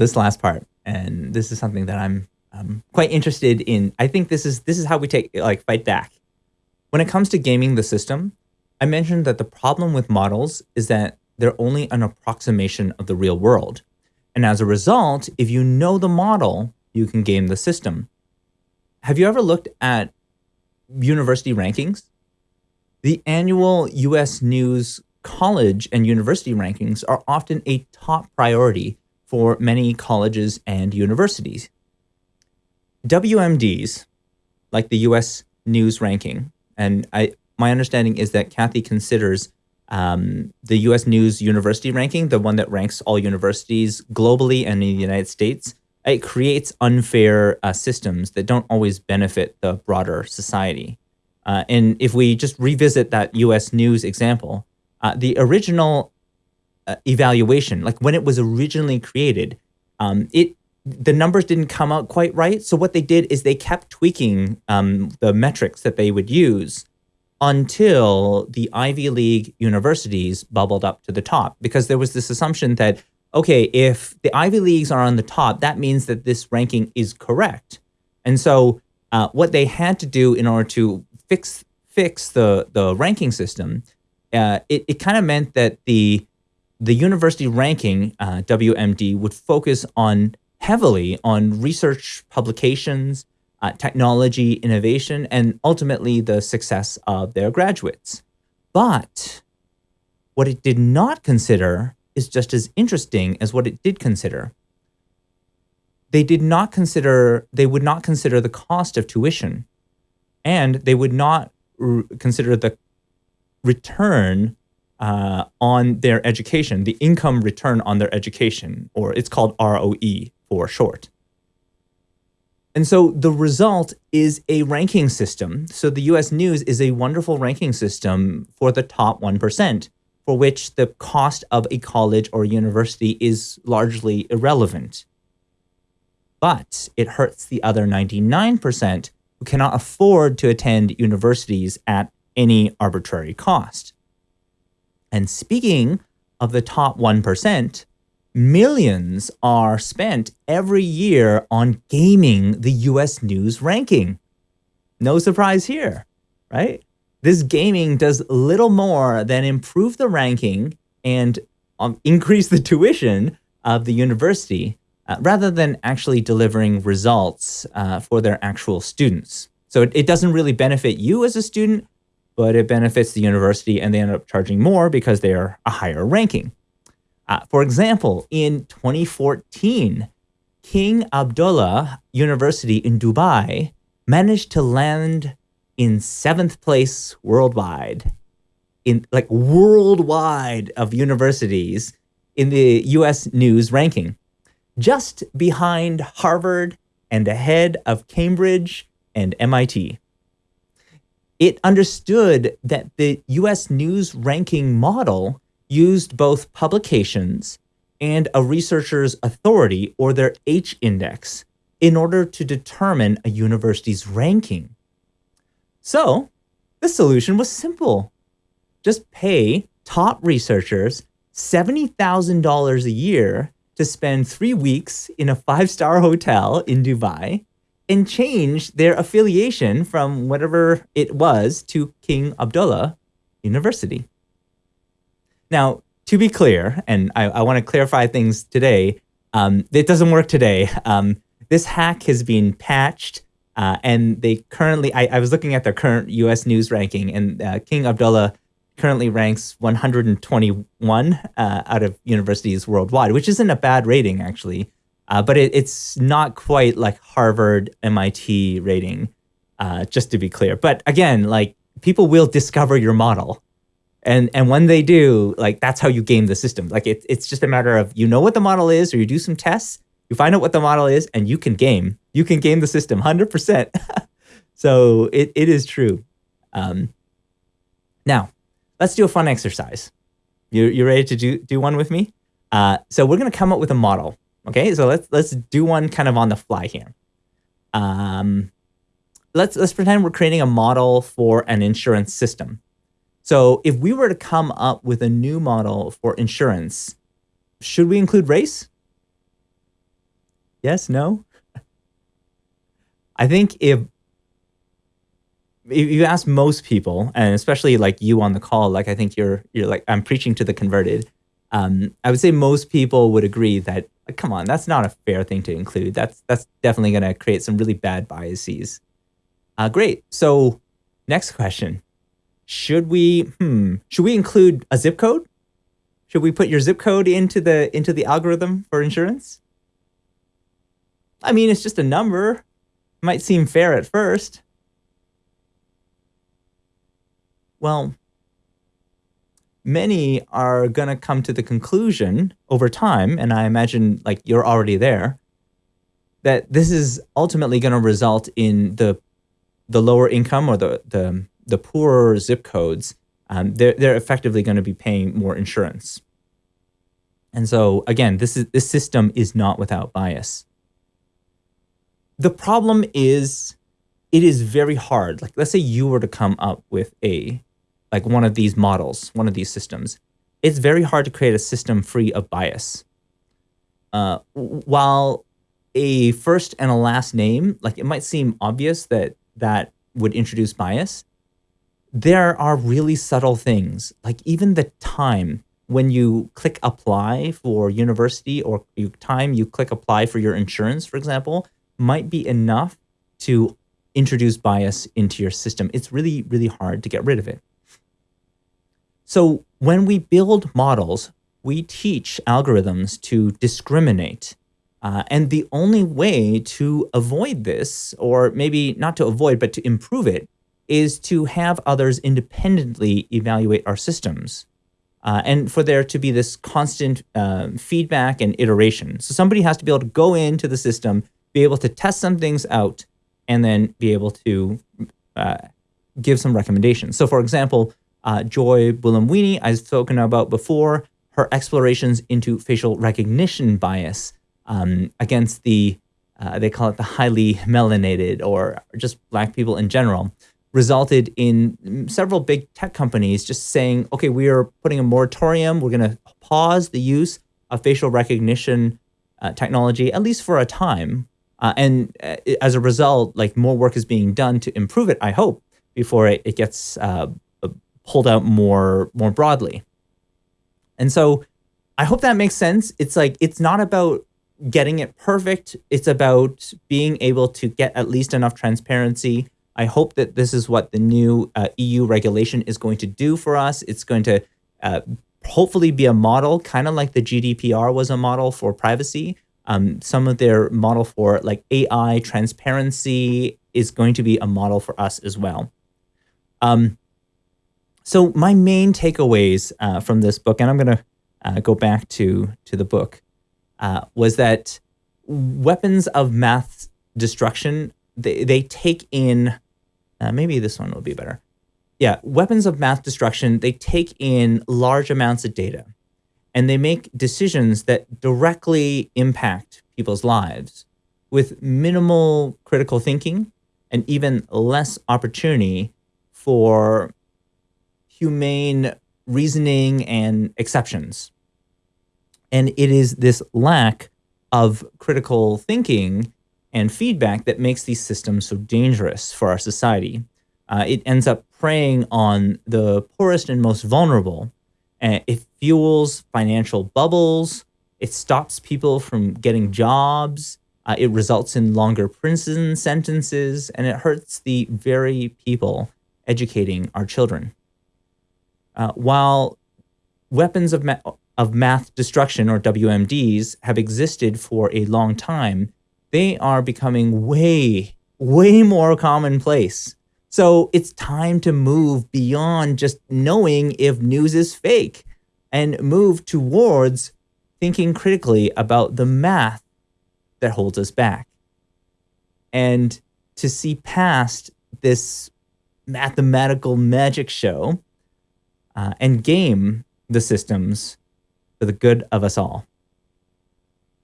this last part, and this is something that I'm um, quite interested in. I think this is this is how we take like fight back. When it comes to gaming the system, I mentioned that the problem with models is that they're only an approximation of the real world. And as a result, if you know the model, you can game the system. Have you ever looked at university rankings? The annual US News college and university rankings are often a top priority for many colleges and universities. WMDs, like the US News ranking, and I, my understanding is that Cathy considers um, the US News University ranking, the one that ranks all universities globally and in the United States, it creates unfair uh, systems that don't always benefit the broader society. Uh, and if we just revisit that US News example, uh, the original uh, evaluation, like when it was originally created, um, it the numbers didn't come out quite right. So what they did is they kept tweaking um, the metrics that they would use until the Ivy League universities bubbled up to the top because there was this assumption that, okay, if the Ivy Leagues are on the top, that means that this ranking is correct. And so uh, what they had to do in order to fix fix the, the ranking system uh, it, it kind of meant that the the university ranking uh, WMD would focus on heavily on research publications, uh, technology, innovation, and ultimately the success of their graduates. But what it did not consider is just as interesting as what it did consider. They did not consider, they would not consider the cost of tuition, and they would not consider the return uh, on their education, the income return on their education, or it's called ROE for short. And so the result is a ranking system. So the US News is a wonderful ranking system for the top 1%, for which the cost of a college or university is largely irrelevant. But it hurts the other 99% who cannot afford to attend universities at any arbitrary cost. And speaking of the top 1%, millions are spent every year on gaming the US news ranking. No surprise here, right? This gaming does little more than improve the ranking and um, increase the tuition of the university uh, rather than actually delivering results uh, for their actual students. So it, it doesn't really benefit you as a student, but it benefits the university and they end up charging more because they are a higher ranking. Uh, for example, in 2014, King Abdullah University in Dubai managed to land in seventh place worldwide, in like worldwide of universities in the US news ranking, just behind Harvard and ahead of Cambridge and MIT it understood that the US news ranking model used both publications and a researcher's authority or their H index in order to determine a university's ranking. So the solution was simple. Just pay top researchers $70,000 a year to spend three weeks in a five-star hotel in Dubai and change their affiliation from whatever it was to King Abdullah University. Now, to be clear, and I, I want to clarify things today, um, it doesn't work today. Um, this hack has been patched, uh, and they currently, I, I, was looking at their current US news ranking, and uh, King Abdullah currently ranks 121 uh, out of universities worldwide, which isn't a bad rating, actually. Uh, but it, it's not quite like Harvard, MIT rating, uh, just to be clear. But again, like people will discover your model. And and when they do, like that's how you game the system. Like it, it's just a matter of you know what the model is, or you do some tests, you find out what the model is, and you can game. You can game the system 100%. so it, it is true. Um, now, let's do a fun exercise. You, you ready to do, do one with me? Uh, so we're going to come up with a model. Okay, so let's let's do one kind of on the fly here. Um, let's let's pretend we're creating a model for an insurance system. So if we were to come up with a new model for insurance, should we include race? Yes, no? I think if if you ask most people, and especially like you on the call, like I think you're you're like I'm preaching to the converted. Um, I would say most people would agree that come on, that's not a fair thing to include. That's that's definitely going to create some really bad biases. Uh, great. So next question: Should we hmm should we include a zip code? Should we put your zip code into the into the algorithm for insurance? I mean, it's just a number. Might seem fair at first. Well, many are going to come to the conclusion over time, and I imagine like you're already there, that this is ultimately going to result in the the lower income or the the the poorer zip codes. Um, they're they're effectively going to be paying more insurance. And so again, this is this system is not without bias. The problem is it is very hard. Like let's say you were to come up with a like one of these models, one of these systems, it's very hard to create a system free of bias. Uh, while a first and a last name, like it might seem obvious that that would introduce bias, there are really subtle things, like even the time when you click apply for university or you time you click apply for your insurance, for example, might be enough to introduce bias into your system. It's really, really hard to get rid of it. So when we build models, we teach algorithms to discriminate. Uh, and the only way to avoid this, or maybe not to avoid, but to improve it, is to have others independently evaluate our systems. Uh, and for there to be this constant uh, feedback and iteration. So somebody has to be able to go into the system, be able to test some things out, and then be able to uh, give some recommendations. So for example, uh, Joy Buolamwini, I've spoken about before, her explorations into facial recognition bias um, against the, uh, they call it the highly melanated or just black people in general, resulted in several big tech companies just saying, okay, we are putting a moratorium. We're going to pause the use of facial recognition uh, technology, at least for a time. Uh, and uh, as a result, like more work is being done to improve it, I hope, before it, it gets pulled out more more broadly. And so I hope that makes sense. It's like it's not about getting it perfect. It's about being able to get at least enough transparency. I hope that this is what the new uh, EU regulation is going to do for us. It's going to uh, hopefully be a model, kind of like the GDPR was a model for privacy. Um, some of their model for like AI transparency is going to be a model for us as well. Um, so my main takeaways uh, from this book, and I'm going to uh, go back to to the book, uh, was that weapons of math destruction they they take in uh, maybe this one will be better. Yeah, weapons of math destruction they take in large amounts of data, and they make decisions that directly impact people's lives with minimal critical thinking and even less opportunity for humane reasoning and exceptions. And it is this lack of critical thinking and feedback that makes these systems so dangerous for our society. Uh, it ends up preying on the poorest and most vulnerable. And it fuels financial bubbles. It stops people from getting jobs. Uh, it results in longer prison sentences, and it hurts the very people educating our children. Uh, while weapons of, ma of math destruction, or WMDs, have existed for a long time, they are becoming way, way more commonplace. So it's time to move beyond just knowing if news is fake and move towards thinking critically about the math that holds us back. And to see past this mathematical magic show uh, and game the systems for the good of us all.